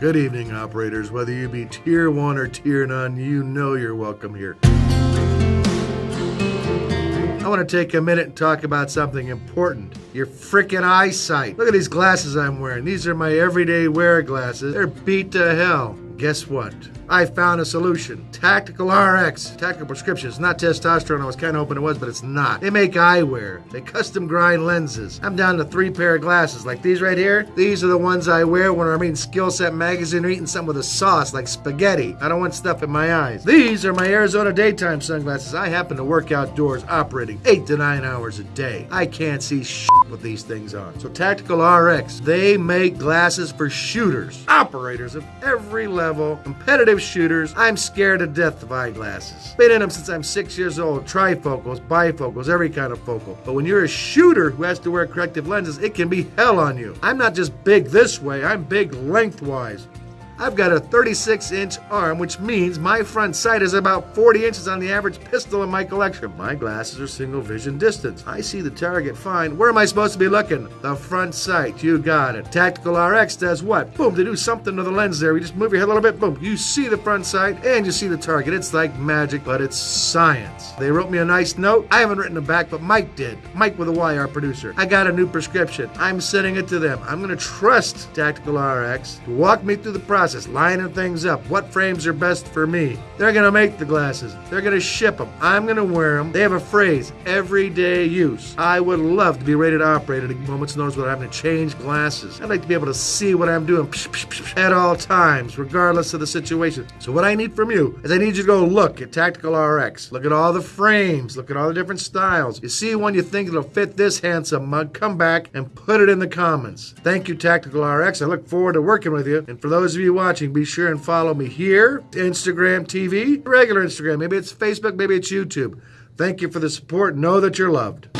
Good evening, operators. Whether you be tier one or tier none, you know you're welcome here. I want to take a minute and talk about something important. Your freaking eyesight. Look at these glasses I'm wearing. These are my everyday wear glasses. They're beat to hell. Guess what? I found a solution. Tactical RX. Tactical prescriptions. Not testosterone. I was kind of hoping it was, but it's not. They make eyewear. They custom grind lenses. I'm down to three pair of glasses. Like these right here. These are the ones I wear when I'm reading Skill Set magazine or eating something with a sauce like spaghetti. I don't want stuff in my eyes. These are my Arizona daytime sunglasses. I happen to work outdoors operating eight to nine hours a day. I can't see shit with these things on. So Tactical RX, they make glasses for shooters, operators of every level, competitive shooters. I'm scared to death of eyeglasses. Been in them since I'm six years old. Trifocals, bifocals, every kind of focal. But when you're a shooter who has to wear corrective lenses, it can be hell on you. I'm not just big this way, I'm big lengthwise. I've got a 36 inch arm, which means my front sight is about 40 inches on the average pistol in my collection. My glasses are single vision distance. I see the target fine. Where am I supposed to be looking? The front sight. You got it. Tactical RX does what? Boom, they do something to the lens there. You just move your head a little bit, boom. You see the front sight and you see the target. It's like magic, but it's science. They wrote me a nice note. I haven't written it back, but Mike did. Mike with a Y, our producer. I got a new prescription. I'm sending it to them. I'm going to trust Tactical RX to walk me through the process process, lining things up. What frames are best for me? They're going to make the glasses. They're going to ship them. I'm going to wear them. They have a phrase, everyday use. I would love to be rated operate at a moment's notice without having to change glasses. I'd like to be able to see what I'm doing at all times, regardless of the situation. So what I need from you is I need you to go look at Tactical RX. Look at all the frames. Look at all the different styles. You see one you think it'll fit this handsome mug, come back and put it in the comments. Thank you, Tactical RX. I look forward to working with you. And for those of you watching, be sure and follow me here, Instagram TV, regular Instagram. Maybe it's Facebook, maybe it's YouTube. Thank you for the support. Know that you're loved.